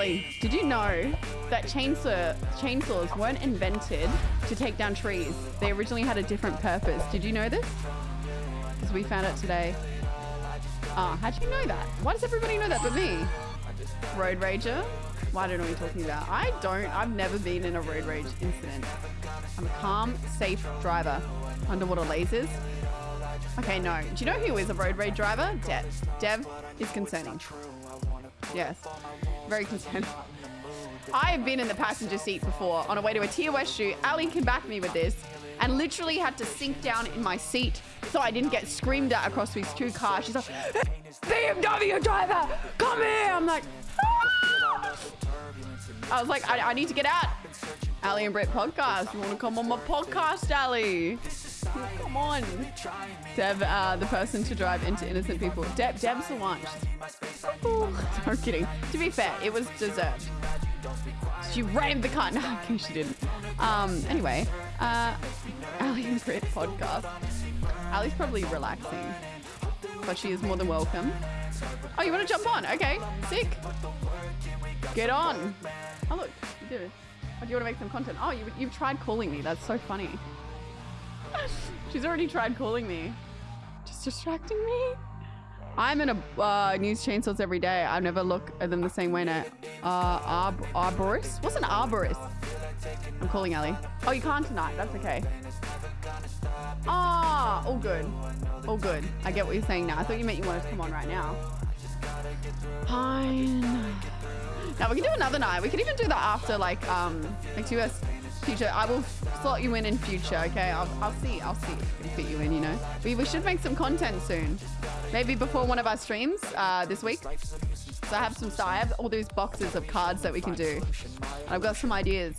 Ali, did you know that chainsaw chainsaws weren't invented to take down trees? They originally had a different purpose. Did you know this? Because we found it today. Ah, how'd you know that? Why does everybody know that but me? Road rager? I don't know what you're talking about. I don't. I've never been in a road rage incident. I'm a calm, safe driver. Underwater lasers? Okay, no. Do you know who is a road rage driver? Dev. Dev is concerning. Yes. Very concerning. I have been in the passenger seat before on a way to a West shoot. Ali can back me with this. And literally had to sink down in my seat so I didn't get screamed at across these two cars. She's like, BMW driver, come here. I'm like, ah! I was like, I, I need to get out. Ali and Brett podcast. You want to come on my podcast, Ali? Come on. Deb, uh, the person to drive into innocent people. Deb, Deb's the one. I'm kidding. To be fair, it was deserved. She rammed the car. No, okay, she didn't. Um, anyway, uh, Ali and Brit podcast. Ali's probably relaxing, but she is more than welcome. Oh, you want to jump on? Okay, sick. Get on. Oh, look, you it. Oh, do you want to make some content? Oh, you, you've tried calling me. That's so funny. She's already tried calling me. Just distracting me. I'm in a uh, news chainsaws every day. I never look at them the same way now. Uh, arb arborist? What's an arborist? I'm calling Ali. Oh, you can't tonight. That's okay. Ah, oh, all good. All good. I get what you're saying now. I thought you meant you wanted to come on right now. Fine. Now we can do another night. We can even do that after like um like US future. I will slot you in in future. Okay. I'll, I'll see. I'll see if I can fit you in. You know. We, we should make some content soon. Maybe before one of our streams uh, this week. So I have some. I have all these boxes of cards that we can do. I've got some ideas.